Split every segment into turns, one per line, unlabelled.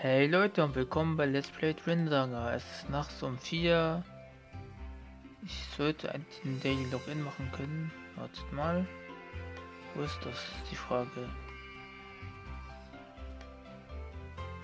Hey Leute und willkommen bei Let's Play Twinsaga. Es ist nachts um 4. Ich sollte den Daily Login machen können. Wartet mal. Wo ist das? Die Frage.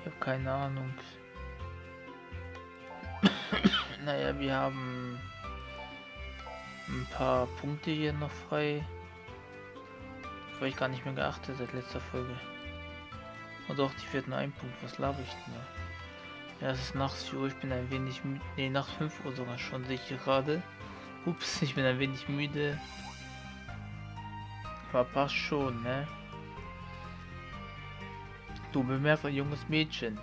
Ich habe keine Ahnung. naja, wir haben ein paar Punkte hier noch frei. Habe ich gar nicht mehr geachtet seit letzter Folge. Und auch die vierten ein Punkt. Was laber ich denn da? Ja, es ist nachts 4 Uhr. Ich bin ein wenig müde. Ne, nachts 5 Uhr sogar schon, sehe ich gerade. Ups, ich bin ein wenig müde. Aber passt schon, ne? Du bemerkst ein junges Mädchen.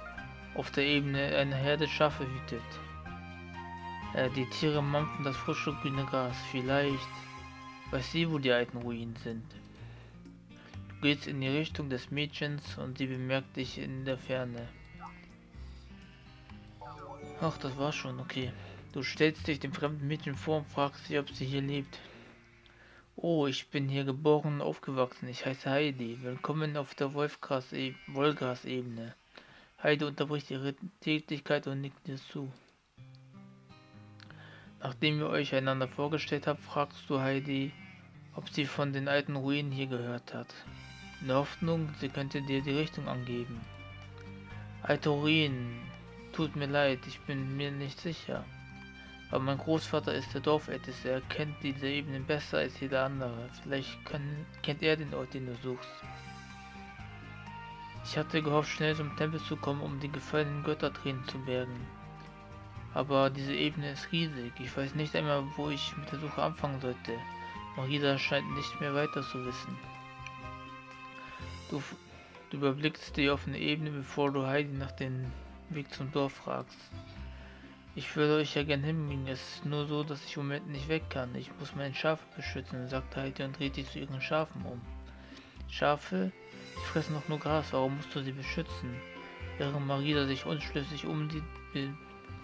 Auf der Ebene eine Herde Schafe hütet. Äh, die Tiere mampfen das frische grüne Gras. Vielleicht weiß sie, wo die alten Ruinen sind. Du gehst in die Richtung des Mädchens und sie bemerkt dich in der Ferne. Ach, das war schon, okay. Du stellst dich dem fremden Mädchen vor und fragst sie, ob sie hier lebt. Oh, ich bin hier geboren und aufgewachsen. Ich heiße Heidi. Willkommen auf der Wolfgras-Ebene. Heidi unterbricht ihre Tätigkeit und nickt dir zu. Nachdem ihr euch einander vorgestellt habt, fragst du Heidi, ob sie von den alten Ruinen hier gehört hat. In der Hoffnung, sie könnte dir die Richtung angeben. Alte Ruinen, tut mir leid, ich bin mir nicht sicher. Aber mein Großvater ist der Dorfälteste, er kennt diese Ebenen besser als jeder andere. Vielleicht kann, kennt er den Ort, den du suchst. Ich hatte gehofft, schnell zum Tempel zu kommen, um die gefallenen Göttertränen zu bergen. Aber diese Ebene ist riesig. Ich weiß nicht einmal, wo ich mit der Suche anfangen sollte. Marisa scheint nicht mehr weiter zu wissen. Du, du überblickst die offene Ebene, bevor du Heidi nach dem Weg zum Dorf fragst. Ich würde euch ja gern hinbringen, es ist nur so, dass ich im Moment nicht weg kann. Ich muss meine Schafe beschützen, sagt Heidi und dreht sich zu ihren Schafen um. Schafe? Die fressen doch nur Gras, warum musst du sie beschützen? Während Marisa sich unschlüssig um die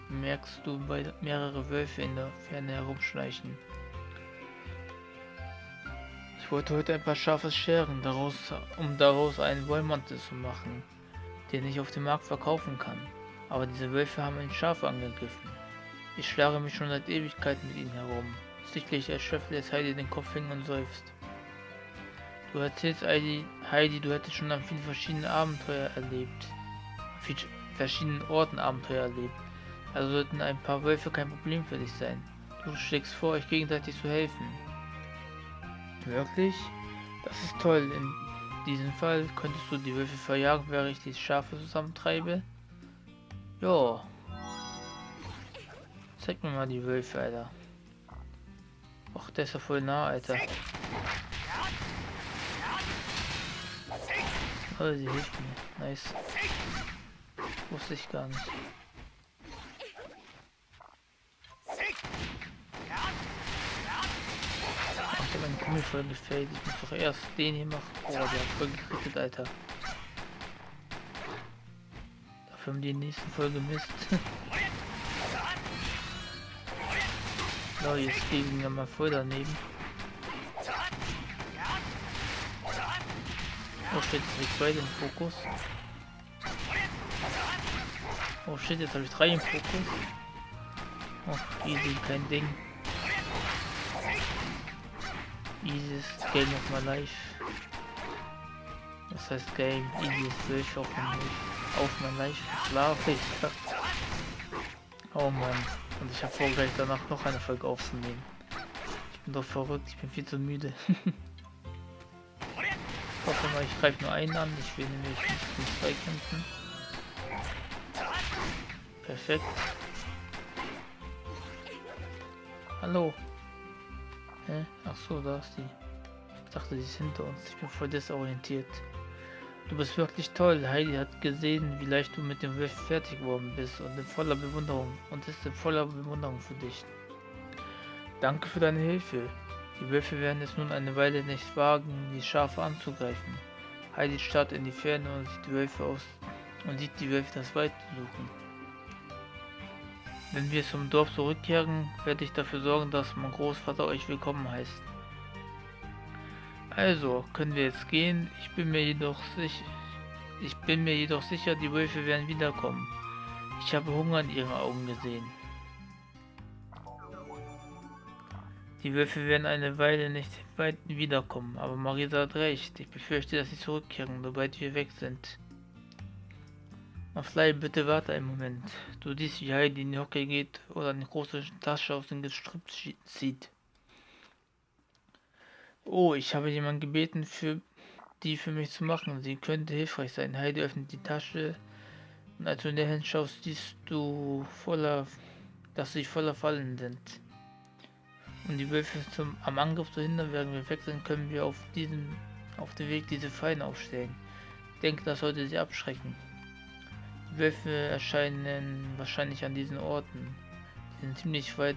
bemerkst du mehrere Wölfe in der Ferne herumschleichen. Ich wollte heute ein paar Schafe scheren, daraus, um daraus einen Wollmantel zu machen, den ich auf dem Markt verkaufen kann aber diese Wölfe haben ein Schaf angegriffen. Ich schlage mich schon seit Ewigkeiten mit ihnen herum. Sichtlich erschöpft lässt Heidi den Kopf hängen und seufzt. Du erzählst Heidi, Heidi, du hättest schon an vielen verschiedenen Abenteuer erlebt. An verschiedenen Orten Abenteuer erlebt. Also sollten ein paar Wölfe kein Problem für dich sein. Du schlägst vor, euch gegenseitig zu helfen. Wirklich? Das ist toll. In diesem Fall könntest du die Wölfe verjagen, während ich die Schafe zusammentreibe. Jo. Zeig mir mal die Wölfe, Alter. Ach, der ist ja voll nah, Alter. Oh, sie hilft mir. Nice. Wusste ich gar nicht. Einen Kummel voll gefällt. Ich muss doch erst den hier machen. Oh, der hat voll gekriegt, Alter. Für die nächsten Folge Mist. so, jetzt gehen wir mal voll daneben. Oh shit, jetzt habe ich beide im Fokus. Oh shit, jetzt habe ich drei im Fokus. Oh, easy, kein Ding. Easy Game of my life. Das heißt Game, easy ist durch auf dem auf mein ich. Oh Mann. Und ich habe vor, gleich danach noch eine Folge aufzunehmen. Ich bin doch verrückt, ich bin viel zu müde. ich hoffe mal, ich greife nur einen an. Ich will nämlich nicht mit zwei kämpfen. Perfekt. Hallo. Hä? Ach so, da ist die. Ich dachte, die ist hinter uns. Ich bin voll desorientiert. Du bist wirklich toll. Heidi hat gesehen, wie leicht du mit dem Wölfen fertig geworden bist und in voller Bewunderung und ist in voller Bewunderung für dich. Danke für deine Hilfe. Die Wölfe werden es nun eine Weile nicht wagen, die Schafe anzugreifen. Heidi starrt in die Ferne und sieht die Wölfe aus und sieht die Wölfe das Wald suchen. Wenn wir zum Dorf zurückkehren, werde ich dafür sorgen, dass mein Großvater euch willkommen heißt. Also, können wir jetzt gehen? Ich bin mir jedoch sicher, Ich bin mir jedoch sicher, die Wölfe werden wiederkommen. Ich habe Hunger in ihren Augen gesehen. Die Wölfe werden eine Weile nicht weit wiederkommen, aber Marisa hat recht. Ich befürchte, dass sie zurückkehren, sobald wir weg sind. Maflei, bitte warte einen Moment. Du siehst, wie Heidi in die Hocke geht oder eine große Tasche aus dem Gestrüpp zieht. Oh, ich habe jemanden gebeten, für die für mich zu machen. Sie könnte hilfreich sein. Heidi öffnet die Tasche und als du in der Hand schaust, siehst du voller, dass sie voller Fallen sind. Um die Wölfe zum, am Angriff zu hindern, während wir wechseln, können wir auf diesem auf dem Weg diese Fallen aufstellen. Ich denke, das sollte sie abschrecken. Wölfe erscheinen wahrscheinlich an diesen Orten. Sie sind ziemlich weit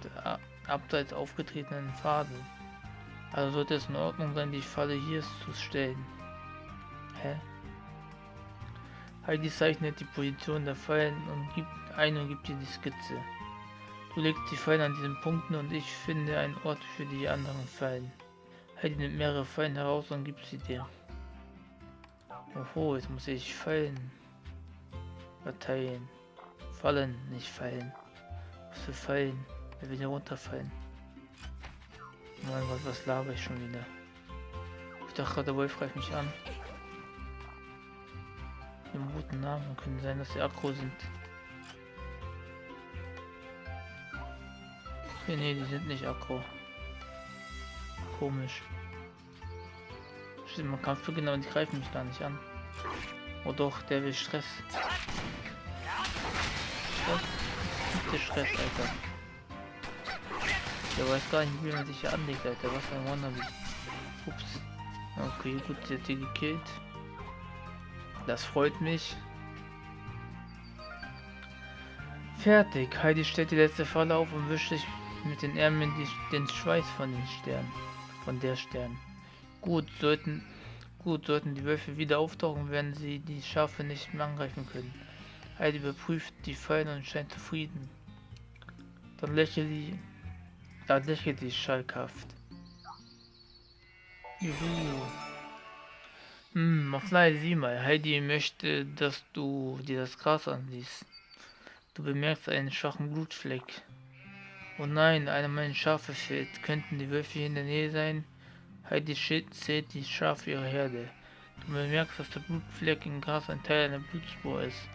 abseits aufgetretenen Pfaden. Also sollte es in Ordnung sein, die Falle hier zu stellen. Hä? Heidi zeichnet die Position der Fallen und gibt ein und gibt dir die Skizze. Du legst die Fallen an diesen Punkten und ich finde einen Ort für die anderen Fallen. Heidi nimmt mehrere Fallen heraus und gibt sie dir. Oho, jetzt muss ich Fallen verteilen. Fallen, nicht fallen. Was für Fallen? Wer will hier runterfallen? Mein Gott, was laber ich schon wieder? Ich dachte gerade, der Wolf greift mich an. Haben guten Namen, können sein, dass sie aggro sind. Okay, nee, die sind nicht aggro. Komisch. Stimmt, man kann für genau, die greifen mich gar nicht an. Oh doch, der will Stress. Stress? Bitte Stress, Alter. Der weiß gar nicht, wie man sich hier anlegt, Alter. Was ein Wannabe. Ups. Okay, gut, sie hat die gekillt. Das freut mich. Fertig. Heidi stellt die letzte Falle auf und wischt sich mit den Ärmeln die, den Schweiß von den Sternen. Von der Stern. Gut, sollten gut sollten die Wölfe wieder auftauchen, werden sie die Schafe nicht mehr angreifen können. Heidi überprüft die Fallen und scheint zufrieden. Dann lächelt sie, dann lächelt sie schalkhaft. Juhu. Hm, Maflai, sieh mal, Heidi möchte, dass du dir das Gras ansiehst. Du bemerkst einen schwachen Blutfleck. Oh nein, einer meiner Schafe fehlt. Könnten die Wölfe in der Nähe sein? Heidi zählt die Schafe ihrer Herde. Du bemerkst, dass der Blutfleck im Gras ein Teil einer Blutspur ist,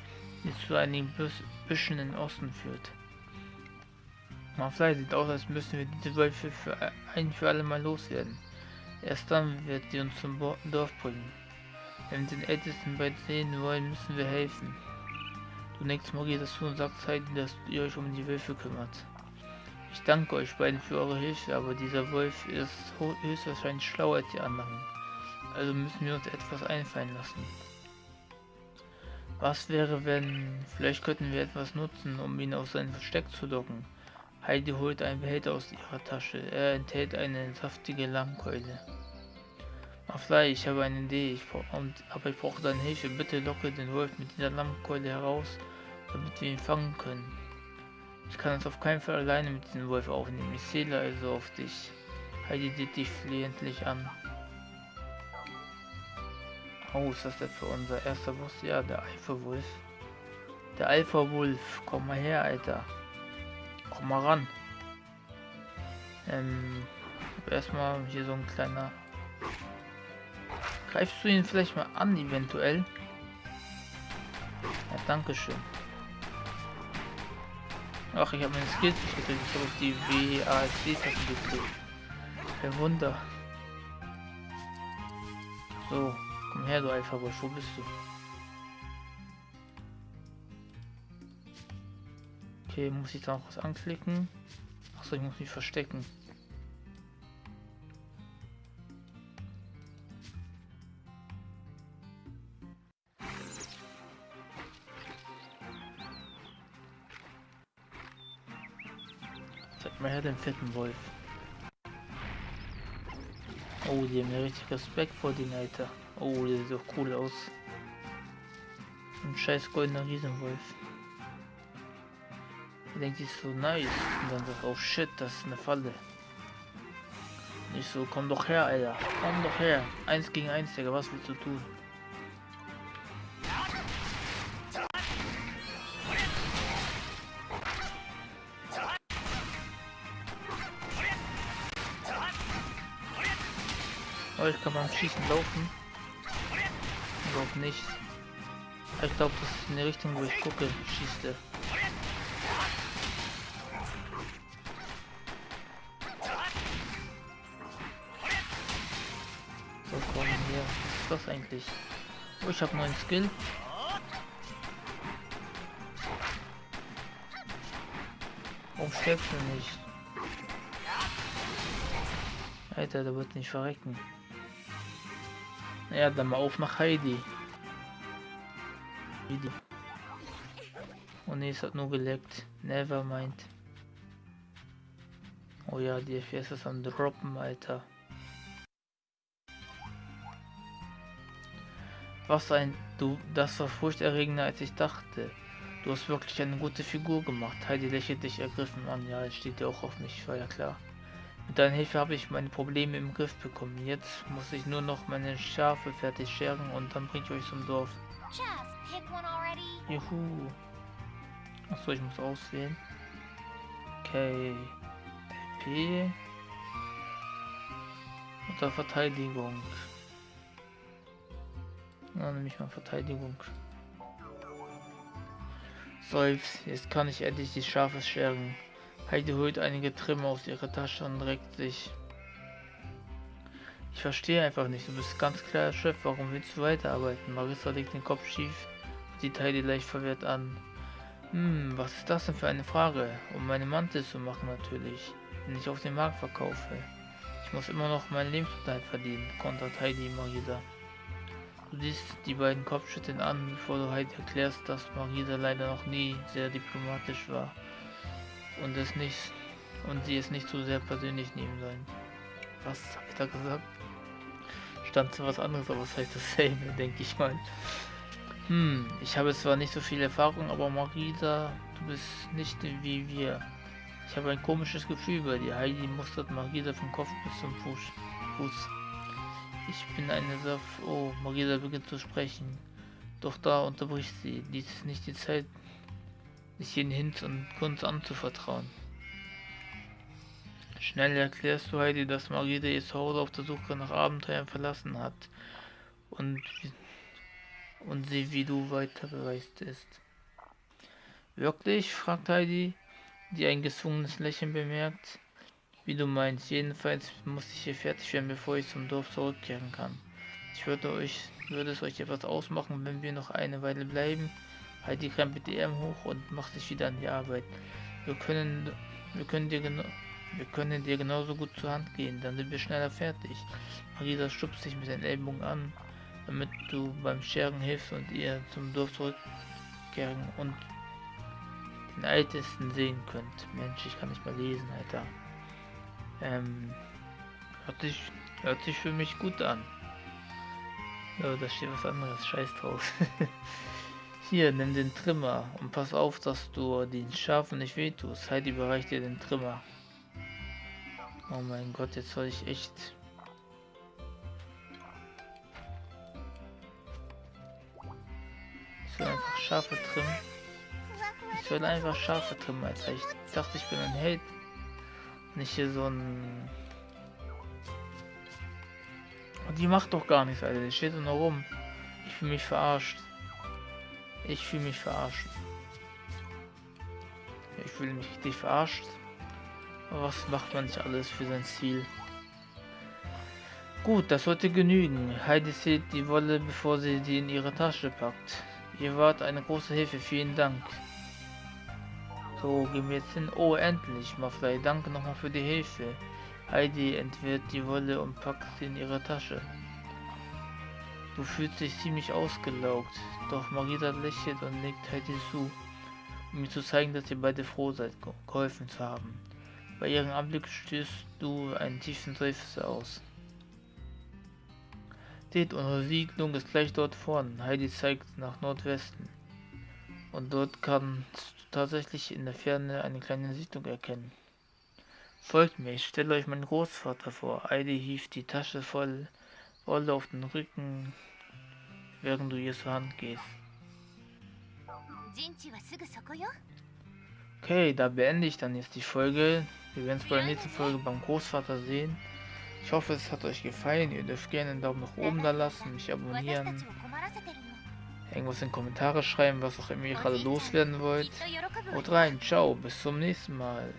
die zu einigen Büschen in Osten führt. Maflei sieht aus, als müssen wir diese Wölfe für ein für alle Mal loswerden. Erst dann wird sie uns zum Dorf bringen. Wenn wir den Ältesten bald sehen wollen, müssen wir helfen. Du nickst Marie dazu und sagst Heidi, dass ihr euch um die Wölfe kümmert. Ich danke euch beiden für eure Hilfe, aber dieser Wolf ist höchstwahrscheinlich schlauer als die anderen. Also müssen wir uns etwas einfallen lassen. Was wäre, wenn... Vielleicht könnten wir etwas nutzen, um ihn aus seinem Versteck zu locken. Heidi holt einen Behälter aus ihrer Tasche. Er enthält eine saftige Lammkeule. Maflei, ich habe eine Idee, ich und, aber ich brauche deine Hilfe. Bitte locke den Wolf mit dieser Lammkeule heraus, damit wir ihn fangen können. Ich kann es auf keinen Fall alleine mit diesem Wolf aufnehmen. Ich zähle also auf dich. Heidi sieht dich flehentlich an. Oh, ist das für unser erster Boss? Ja, der Alpha-Wolf. Der Alpha-Wolf. Komm mal her, Alter. Komm mal ran. Ähm, erstmal hier so ein kleiner... Greifst du ihn vielleicht mal an, eventuell? Ja, danke schön. Ach, ich habe meine Skills nicht gedrückt. Ich habe auf die WASD-Taste gedrückt. Kein Wunder. So, komm her, du Alpha-Wolf. Wo bist du? Okay, muss ich da noch was anklicken? Achso, ich muss mich verstecken. Mal her den fetten Wolf. Oh, die haben ja richtig Respekt vor den Alter. Oh, der sieht doch cool aus. Ein scheiß goldener Riesenwolf. Der denkt sich so nice. Und dann sagt, oh shit, das ist eine Falle. Nicht so, komm doch her, Alter. Komm doch her. Eins gegen eins, Digga, was willst du tun? Oh, ich kann beim Schießen laufen. Überhaupt nicht. Ich glaube, das ist in die Richtung, wo ich gucke, schießt er. So, komm hier. Was ist das eigentlich? Oh, ich habe neuen Skill. Warum stirbst du nicht? Alter, der wird nicht verrecken. Ja, dann mal auf nach Heidi. Heidi. Oh ne, es hat nur geleckt. Never mind. Oh ja, die FPS ist am Droppen, Alter. Was ein... Du, das war furchterregender als ich dachte. Du hast wirklich eine gute Figur gemacht. Heidi lächelt dich ergriffen an. Ja, es steht dir auch auf mich, war ja klar. Mit deiner Hilfe habe ich meine Probleme im Griff bekommen. Jetzt muss ich nur noch meine Schafe fertig scheren und dann bringe ich euch zum Dorf. Juhu. Achso, ich muss auswählen. Okay. P. Unter Verteidigung. Na, nehme ich mal Verteidigung. Seufz, jetzt kann ich endlich die Schafe scheren. Heidi holt einige Trimme aus ihrer Tasche und regt sich. Ich verstehe einfach nicht, du bist ganz klar Chef, warum willst du weiterarbeiten? Marissa legt den Kopf schief, sieht Heidi leicht verwirrt an. Hm, was ist das denn für eine Frage? Um meine Mantel zu machen natürlich, den ich auf dem Markt verkaufe. Ich muss immer noch meinen Lebensunterhalt verdienen, kontert Heidi Marisa. Du siehst die beiden Kopfschütteln an, bevor du Heidi erklärst, dass Marisa leider noch nie sehr diplomatisch war und es nicht und sie es nicht so sehr persönlich nehmen sollen. Was habe ich da gesagt? Stand zu was anderes, aber es heißt dasselbe, denke ich mal. Hm, ich habe zwar nicht so viel Erfahrung, aber Marisa, du bist nicht wie wir. Ich habe ein komisches Gefühl bei dir. Heidi mustert Marisa vom Kopf bis zum Fuß. Ich bin eine Saf... Oh, Marisa beginnt zu sprechen. Doch da unterbricht sie. Dies ist nicht die Zeit, sich jeden Hinz und Kunst anzuvertrauen. Schnell erklärst du Heidi, dass Marita ihr Zuhause auf der Suche nach Abenteuern verlassen hat und, und sie wie du weiter bereist ist. Wirklich? fragt Heidi, die ein gezwungenes Lächeln bemerkt. Wie du meinst, jedenfalls muss ich hier fertig werden, bevor ich zum Dorf zurückkehren kann. Ich würde euch, würde es euch etwas ausmachen, wenn wir noch eine Weile bleiben. Halt die krempelt die Arme hoch und macht sich wieder an die Arbeit. Wir können, wir können dir genau, wir können dir genauso gut zur Hand gehen, dann sind wir schneller fertig. Marisa stupst sich mit den Ellbogen an, damit du beim Scheren hilfst und ihr zum Dorf zurückkehren und den Ältesten sehen könnt. Mensch, ich kann nicht mal lesen, Alter. Ähm, hört sich, hört sich für mich gut an. Ja, da steht was anderes, scheiß drauf. Hier, nimm den Trimmer und pass auf, dass du den Schafen nicht wehtust. Heidi überreicht dir den Trimmer. Oh mein Gott, jetzt soll ich echt... Ich soll einfach Schafe trimmen. Ich soll einfach Schafe trimmen, Alter. Ich dachte, ich bin ein Held. Nicht hier so ein... Und die macht doch gar nichts, Alter. Die steht nur rum. Ich fühle mich verarscht. Ich fühle mich verarscht. Ich fühle mich richtig verarscht. Was macht man nicht alles für sein Ziel? Gut, das sollte genügen. Heidi zählt die Wolle, bevor sie die in ihre Tasche packt. Ihr wart eine große Hilfe, vielen Dank. So, gehen wir jetzt hin. Oh, endlich, Maflei, danke nochmal für die Hilfe. Heidi entwirrt die Wolle und packt sie in ihre Tasche. Du fühlst dich ziemlich ausgelaugt, doch Marita lächelt und nickt Heidi zu, um mir zu zeigen, dass ihr beide froh seid, geholfen zu haben. Bei ihrem Anblick stößt du einen tiefen Seufzer aus. Seht, unsere Siedlung ist gleich dort vorn. Heidi zeigt nach Nordwesten. Und dort kannst du tatsächlich in der Ferne eine kleine Siedlung erkennen. Folgt mir, ich stelle euch meinen Großvater vor. Heidi hieft die Tasche voll Wolle auf den Rücken, während du ihr zur Hand gehst. Okay, da beende ich dann jetzt die Folge. Wir werden es bei der nächsten Folge beim Großvater sehen. Ich hoffe, es hat euch gefallen. Ihr dürft gerne einen Daumen nach oben da lassen, mich abonnieren, irgendwas in die Kommentare schreiben, was auch immer ihr gerade loswerden wollt. Haut rein, ciao, bis zum nächsten Mal.